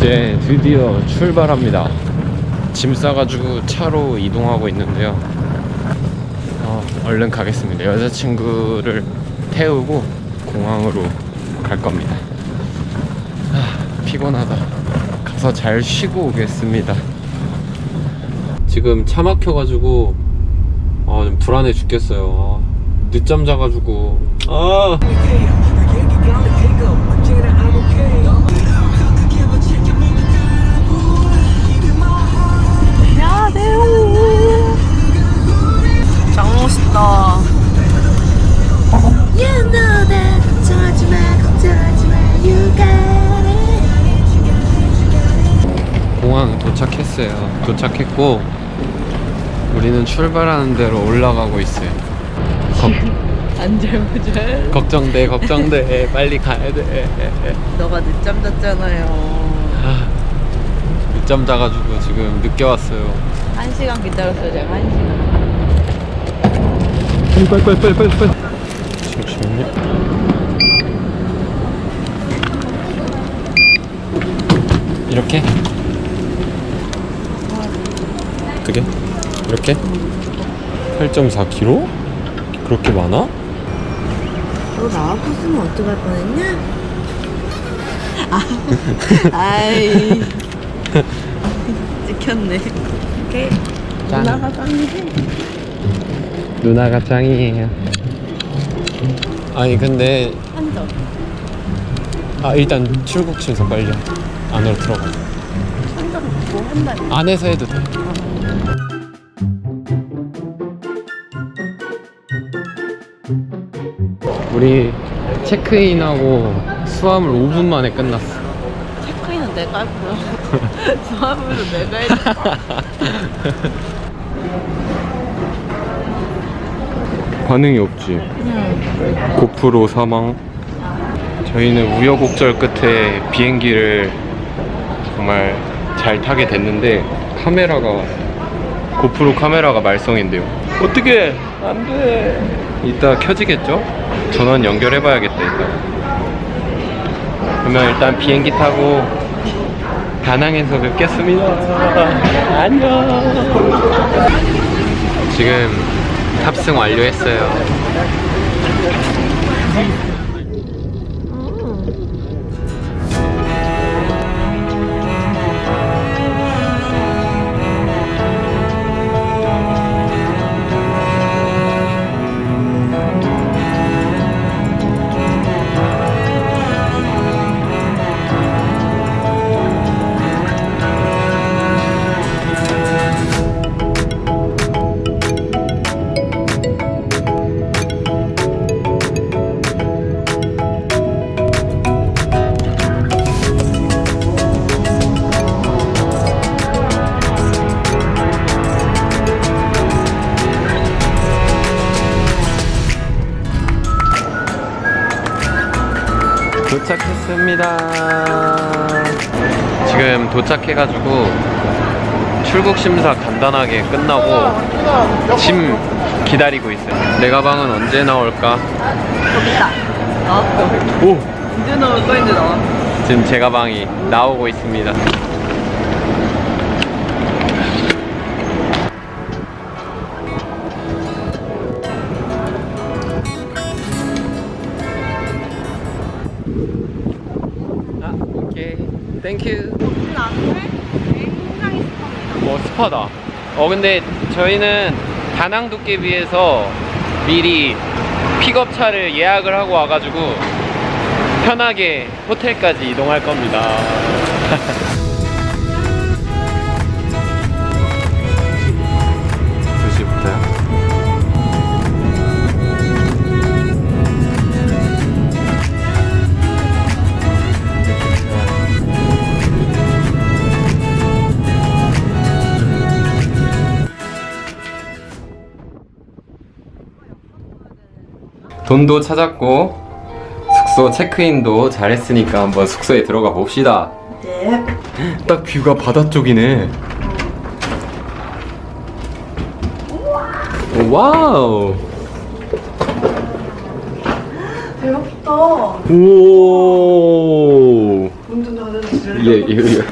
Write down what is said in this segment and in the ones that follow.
이제 드디어 출발합니다. 짐 싸가지고 차로 이동하고 있는데요. 어, 얼른 가겠습니다. 여자친구를 태우고 공항으로 갈 겁니다. 아, 피곤하다. 가서 잘 쉬고 오겠습니다. 지금 차 막혀가지고 아, 좀 불안해 죽겠어요. 아, 늦잠 자가지고 아. 짱 멋있다. You know that 걱정하지 마 걱정하지 마 You got it 공항 도착했어요. 도착했고 우리는 출발하는 대로 올라가고 있어요. 걱, 안절부절. 걱정돼, 걱정돼. 빨리 가야 돼. 너가 늦잠 잤잖아요. 아, 늦잠 자가지고 지금 늦게 왔어요. 한 시간 기다렸어요, 제가 한 시간. 빨리 빨리 빨리 빨리 빨리. 잠시만요. 이렇게? 어떻게? 이렇게? 8.4kg? 그렇게 많아? 너 나와봤으면 어떡할 뻔했냐? 아이. 찍혔네. 오케이. 짠. 누나가 짱이지? 누나가 짱이에요. 아니 근데 한 점. 아 일단 출국 심사 빨리 안으로 들어가. 한점뭐 한다니. 안에서 해도 돼. 우리 체크인하고 수화물 5분 만에 끝났어. 체크인은 내가 했고요. 수화물은 내가 했어. 반응이 없지. 고프로 사망. 저희는 우여곡절 끝에 비행기를 정말 잘 타게 됐는데 카메라가 고프로 카메라가 말썽인데요. 어떻게 안 돼? 이따 켜지겠죠? 전원 연결해 봐야겠다 이따. 그러면 일단 비행기 타고 다낭에서 뵙겠습니다. 안녕. 지금 탑승 완료했어요. 도착했습니다. 지금 도착해가지고 출국 심사 간단하게 끝나고 짐 기다리고 있어요. 내 가방은 언제 나올까? 여기 있다. 나왔어. 오! 언제 나올 거야, 이제 나와. 지금 제 가방이 나오고 있습니다. 뭐 스파다. 어 근데 저희는 다낭 도깨비에서 미리 픽업차를 예약을 하고 와가지고 편하게 호텔까지 이동할 겁니다. 돈도 찾았고 숙소 체크인도 잘했으니까 한번 숙소에 들어가 봅시다. 네. 딱 view가 바다 쪽이네. 오, wow. 배고프다. 오. 닫아주실래? 예, 이거, 이거.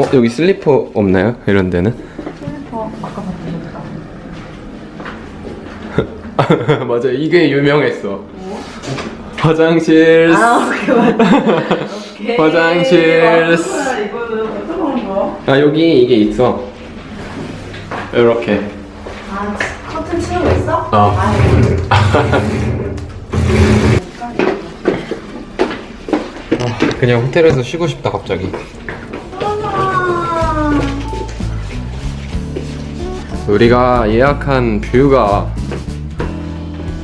어, 여기 슬리퍼 없나요? 이런 데는? 슬리퍼 아까 봤던 맞아, 이게 유명했어. 화장실. 아 오케이 오케이 화장실. 아? 아, 여기 이게 있어. 이렇게. 아 커튼 치우고 있어? 어. 아 그냥 호텔에서 쉬고 싶다, 갑자기. 우리가 예약한 view가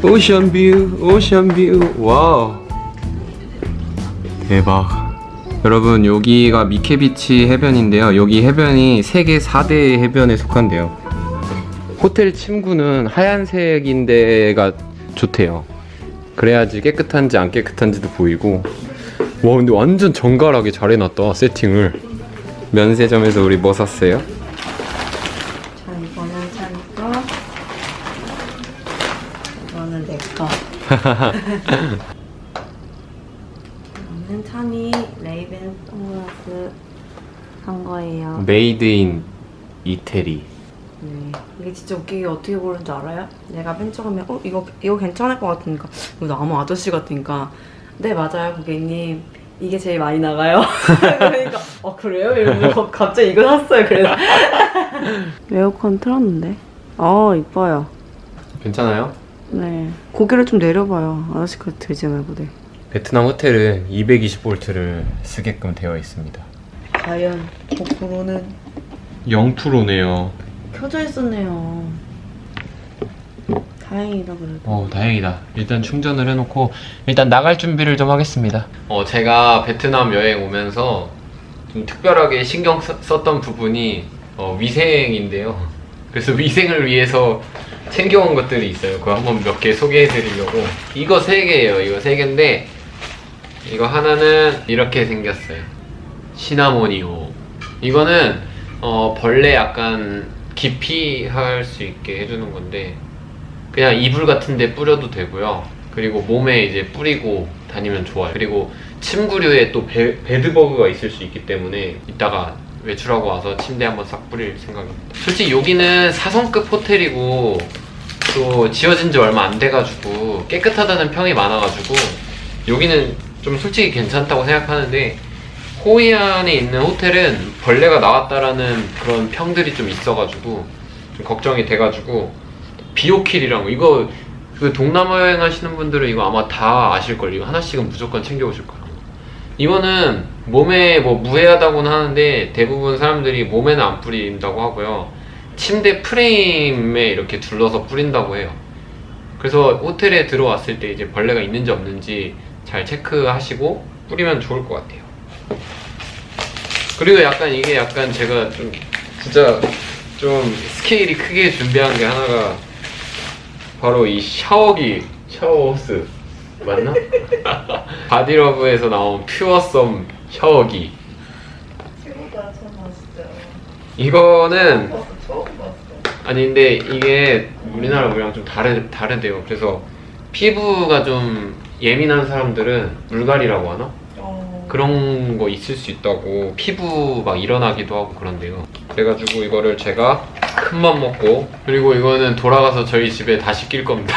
ocean view, ocean view, wow. 대박. 여러분, 여기가 미케비치 해변인데요. 여기 해변이 세계 4대 해변에 속한대요. 호텔 침구는 하얀색인데가 좋대요. 그래야지 깨끗한지 안 깨끗한지도 보이고. 와, 근데 완전 정갈하게 잘 해놨다, 세팅을. 면세점에서 우리 뭐 샀어요? 이거는 찬이 레이밴 선글라스 산 거예요 made in 이태리. 네. 이게 진짜 웃기게 어떻게 고른 줄 알아요? 내가 맨 처음에 어 이거 이거 괜찮을 것 같으니까 이거 너무 아저씨 같으니까 네 맞아요 고객님 이게 제일 많이 나가요. 그러니까 어 그래요? 이러면서 갑자기 이거 샀어요. 그래서 에어컨 틀었는데 어 이뻐요. 괜찮아요? 네 고개를 좀 내려봐요. 아저씨가 들지 말고 네. 베트남 호텔은 220볼트를 쓰게끔 되어 있습니다. 과연 고프로는 0%네요. 켜져 있었네요. 다행이다 그래도. 어, 다행이다. 일단 충전을 해놓고 일단 나갈 준비를 좀 하겠습니다. 어, 제가 베트남 여행 오면서 좀 특별하게 신경 썼- 썼던 부분이 어, 위생인데요. 그래서 위생을 위해서 챙겨온 것들이 있어요. 그거 한번 몇 개 소개해드리려고. 이거 세 개예요. 이거 세 개인데 이거 하나는 이렇게 생겼어요. 시나모니오. 이거는 어, 벌레 약간 기피할 수 있게 해주는 건데 그냥 이불 같은 데 뿌려도 되고요. 그리고 몸에 이제 뿌리고 다니면 좋아요. 그리고 침구류에 또 베, bedbug가 있을 수 있기 때문에 이따가 외출하고 와서 침대 한번 싹 뿌릴 생각입니다. 솔직히 여기는 4성급 호텔이고 또 지어진 지 얼마 안 돼가지고 깨끗하다는 평이 많아가지고 여기는 좀 솔직히 괜찮다고 생각하는데 호이안에 있는 호텔은 벌레가 나왔다라는 그런 평들이 좀 있어가지고 좀 걱정이 돼가지고 비오킬이랑 이거 그 동남아 여행 하시는 분들은 이거 아마 다 아실걸 이거 하나씩은 무조건 챙겨오실 거예요 이거는 몸에 뭐 무해하다고는 하는데 대부분 사람들이 몸에는 안 뿌린다고 하고요. 침대 프레임에 이렇게 둘러서 뿌린다고 해요. 그래서 호텔에 들어왔을 때 이제 벌레가 있는지 없는지 잘 체크하시고 뿌리면 좋을 것 같아요. 그리고 약간 이게 약간 제가 좀 진짜 좀 스케일이 크게 준비한 게 하나가 바로 이 샤워기. 샤워 호스. 맞나? 바디러브에서 나온 퓨어썸 샤워기 최고다 처음 봤어요. 이거는 처음 봤어. 아니 근데 이게 우리나라 물이랑 좀 다르, 다르대요 그래서 피부가 좀 예민한 사람들은 물갈이라고 하나? 어. 그런 거 있을 수 있다고 피부 막 일어나기도 하고 그런데요 그래가지고 이거를 제가 큰 맘 먹고 그리고 이거는 돌아가서 저희 집에 다시 낄 겁니다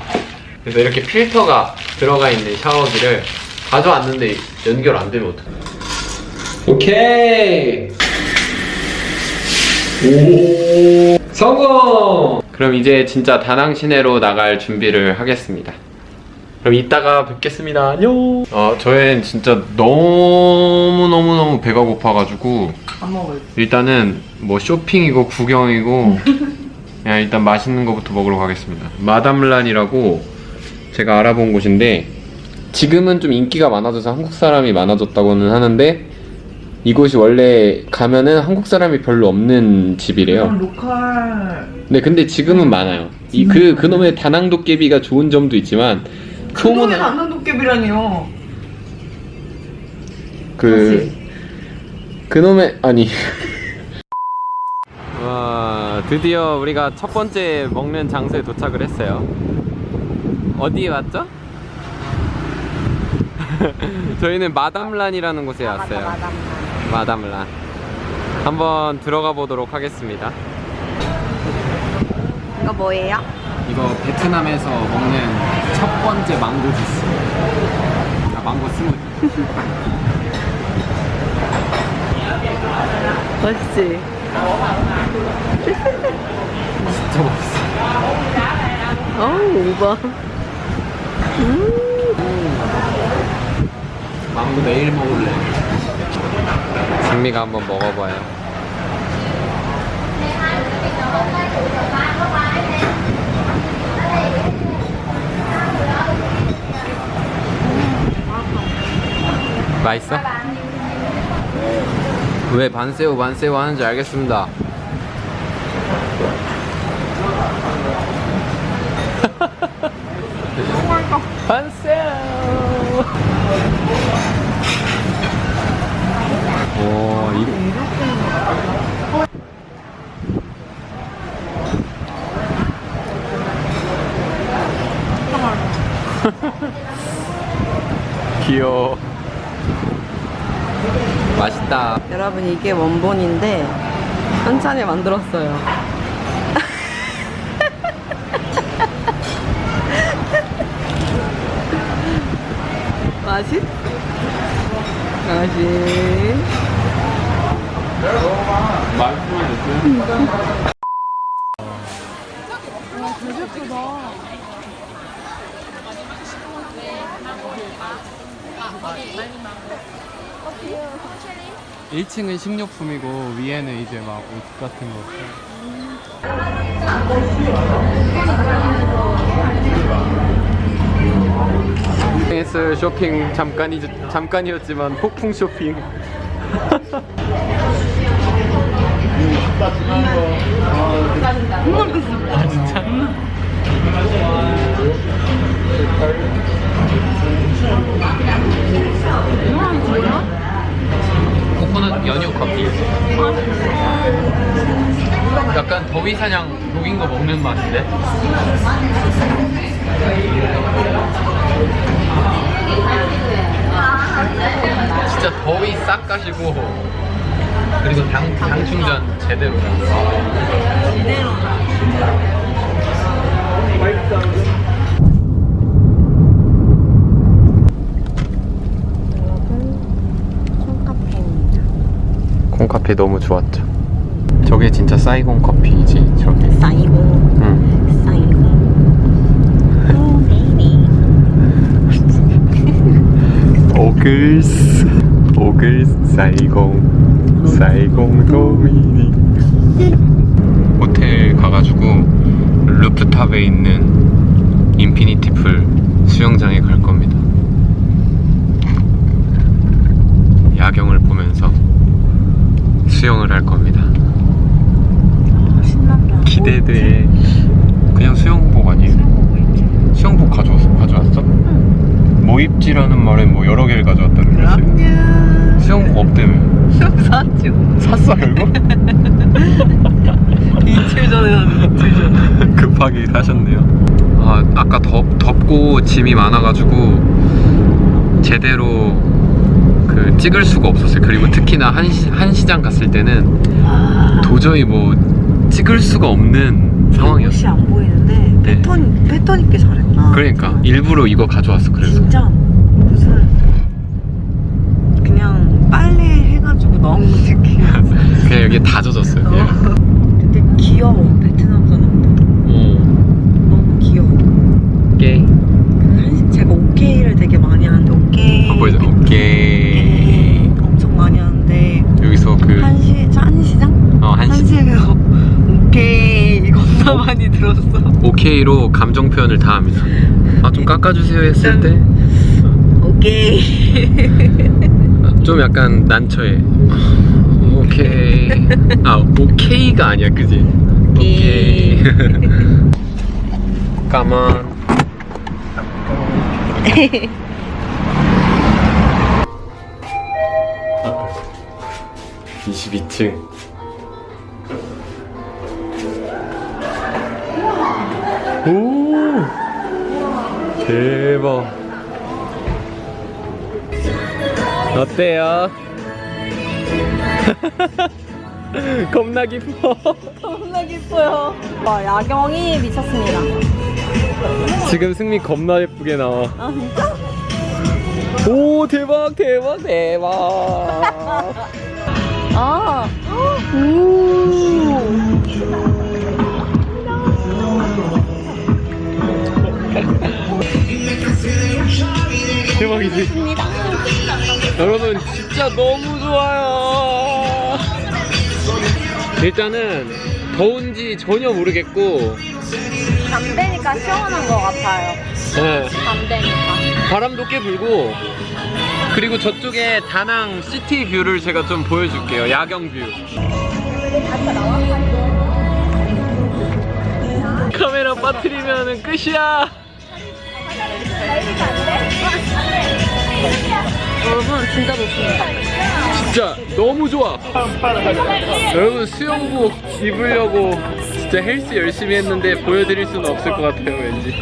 그래서 이렇게 필터가 들어가 있는 샤워기를 가져왔는데 연결 안 되면 어떡해 오케이 오 성공 그럼 이제 진짜 다낭 시내로 나갈 준비를 하겠습니다 그럼 이따가 뵙겠습니다. 안녕. 아, 저희는 진짜 너무 너무 너무 배가 고파가지고 안 먹을. 일단은 뭐 쇼핑이고 구경이고 그냥 일단 맛있는 거부터 먹으러 가겠습니다. 마담란이라고 제가 알아본 곳인데 지금은 좀 인기가 많아져서 한국 사람이 많아졌다고는 하는데 이곳이 원래 가면은 한국 사람이 별로 없는 집이래요. 로컬. 네, 근데 지금은 많아요. 이 그 그놈의 다낭 도깨비가 좋은 점도 있지만 그놈의 소문은 남는 도깨비라니요. 그 그놈의 아니 와 드디어 우리가 첫 번째 먹는 장소에 도착을 했어요 어디에 왔죠? 저희는 마담란이라는 곳에 왔어요. 마담란. 한번 들어가 보도록 하겠습니다. 이거 뭐예요? 이거 베트남에서 먹는 첫 번째 망고 주스. 아, 망고 스무디. 맛있지? 진짜 맛있어. 어우 오바 망고 내일 먹을래. 진미가 한번 먹어봐요. 맛있어? 왜 반새우 반새우 하는지 알겠습니다. 반새우. 오, 이거. 귀여워. 맛있다. 여러분 이게 원본인데 현찬이 만들었어요 맛있? 맛있? 맛있으면 됐어요. 일층은 식료품이고 위에는 이제 막 옷 같은 거. 했어요 쇼핑 잠깐이 잠깐이었지만 폭풍 쇼핑. 아 진짜? 코코넛 연유 커피. 약간 더위 사냥 녹인 거 먹는 맛인데? 진짜 더위 싹 가시고 그리고 당, 당 충전 제대로. 콩카페입니다 콩커피 너무 좋았죠. 저게 진짜 사이공 커피지, 저게. 사이고 응. 베이비 오글스 오글스 사이공 사이공 도미니. 호텔 가가지고 루프탑에 있는 인피니티 풀 수영장에 갈 겁니다. 야경을 보면서 수영을 할 겁니다. 신난다. 기대돼. 그냥 수영복 아니에요? 수영복 가져왔어? 가져왔어? 모입지라는 말엔 뭐 여러 개를 가져왔다는 거지 그럼요? 수영복 없다며 샀죠 샀어 결국? 이틀 전에 샀는데 이틀 전에. 급하게 사셨네요. 아, 아까 덥, 덥고 짐이 많아가지고 제대로 그 찍을 수가 없었어요. 그리고 특히나 한시, 한시장 갔을 때는 도저히 뭐 찍을 수가 없는 옷이 상황이었어 안 보이는데 네. 패턴 패턴 있게 잘했다 그러니까 일부러 이거 가져왔어 그래서. 진짜 무슨 그냥 빨래 해가지고 넣은 느낌 그냥 여기 다 젖었어요 그냥. 근데 귀여워 베트남 사람들. 어, 너무 귀여워. 오케이. 그 한식 제가 오케이를 되게 많이 하는데 오케이. 어, 보이죠? 오케이. 오케이 엄청 많이 하는데. 여기서 그 한시 한시장? 어, 한시, 한시에서 오케이 겁나 많이 들었어. 오케이로 감정 표현을 다 합니다. 아 좀 깎아주세요 했을 때. 오케이 좀 약간 난처해. 오케이. 아, 오케이가 아니야, 그지? 오케이. 가만. 22층. 오! 대박. 어때요? 겁나 기뻐. 겁나 기뻐요. 와, 야경이 미쳤습니다. 지금 승미 겁나 예쁘게 나와. 아, 진짜? 오 대박 대박 대박. 아, 오. 대박이지. 여러분 진짜 너무 좋아요. 일단은 더운지 전혀 모르겠고 밤 되니까 시원한 것 같아요. 네, 밤 되니까. 바람도 꽤 불고 그리고 저쪽에 다낭 city view를 제가 좀 보여줄게요. 야경 view. 카메라 빠뜨리면 끝이야. 여러분, 진짜 좋습니다. 진짜 너무 좋아. 여러분 수영복 입으려고 진짜 헬스 열심히 했는데 보여드릴 수는 없을 것 같아요 왠지.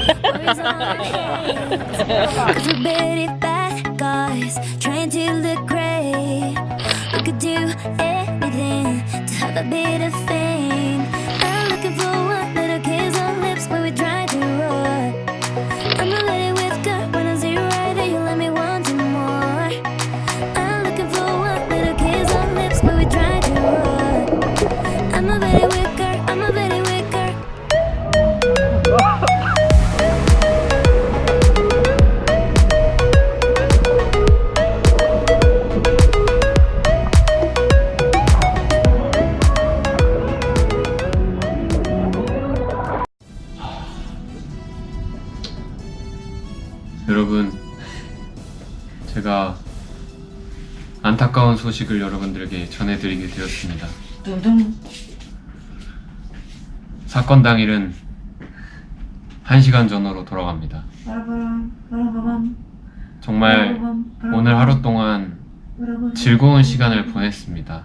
여러분 제가 안타까운 소식을 여러분들에게 전해드리게 되었습니다. 둥둥. 사건 당일은 1시간 전으로 돌아갑니다. 정말 오늘 하루 동안 즐거운 시간을 보냈습니다.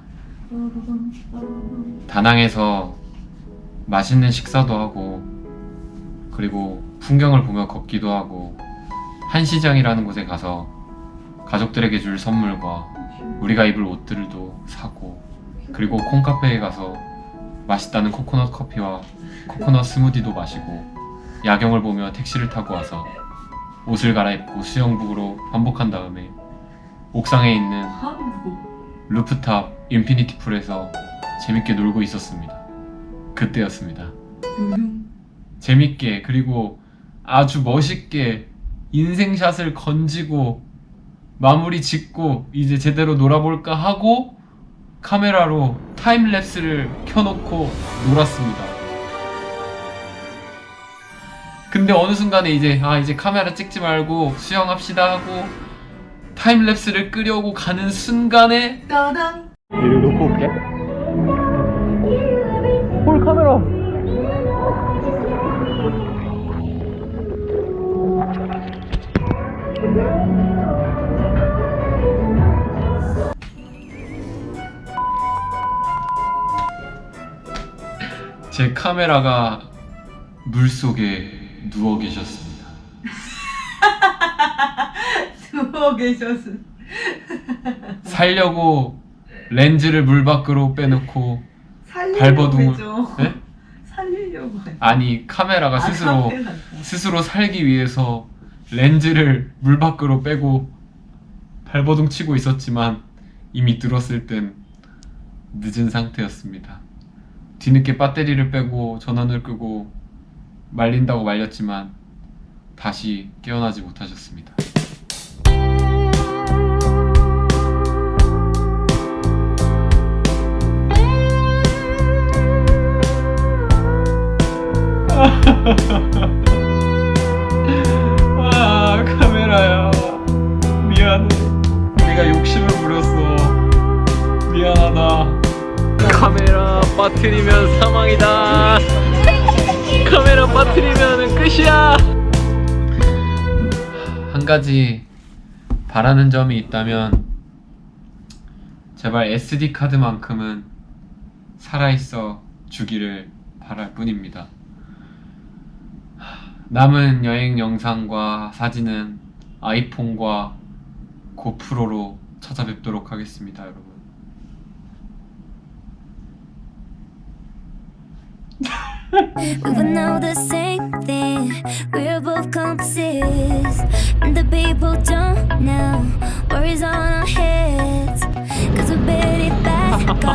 다낭에서 맛있는 식사도 하고 그리고 풍경을 보며 걷기도 하고 한 시장이라는 곳에 가서 가족들에게 줄 선물과 우리가 입을 옷들도 사고 그리고 콩카페에 가서 맛있다는 코코넛 커피와 코코넛 스무디도 마시고 야경을 보며 택시를 타고 와서 옷을 갈아입고 수영복으로 환복한 다음에 옥상에 있는 rooftop infinity pool에서 재밌게 놀고 있었습니다. 그때였습니다. 재밌게 그리고 아주 멋있게 인생샷을 건지고 마무리 짓고 이제 제대로 놀아볼까 하고 카메라로 타임랩스를 켜놓고 놀았습니다. 근데 어느 순간에 이제 아 이제 카메라 찍지 말고 수영합시다 하고 타임랩스를 끄려고 가는 순간에 따당. 이를 놓고 올게. 볼 카메라. 제 카메라가 물 속에 누워 계셨습니다. 누워 계셔서. 살려고 렌즈를 물 밖으로 빼놓고 발버둥을 네? 살리려고 해. 아니 카메라가 스스로 카페 같다. 스스로 살기 위해서 렌즈를 물 밖으로 빼고 발버둥 치고 있었지만 이미 들었을 땐 늦은 상태였습니다. 뒤늦게 배터리를 빼고 전원을 끄고 말린다고 말렸지만 다시 깨어나지 못하셨습니다. 아 카메라야. 미안해. 내가 욕심을 부렸어 미안하다 빠트리면 사망이다. 카메라 빠트리면 끝이야. 한 가지 바라는 점이 있다면 제발 SD카드만큼은 살아있어 주기를 바랄 뿐입니다. 남은 여행 영상과 사진은 아이폰과 고프로로 찾아뵙도록 하겠습니다 여러분. we would know the same thing. We're both compasses. And the people don't know. Worries on our heads. Cause we're it back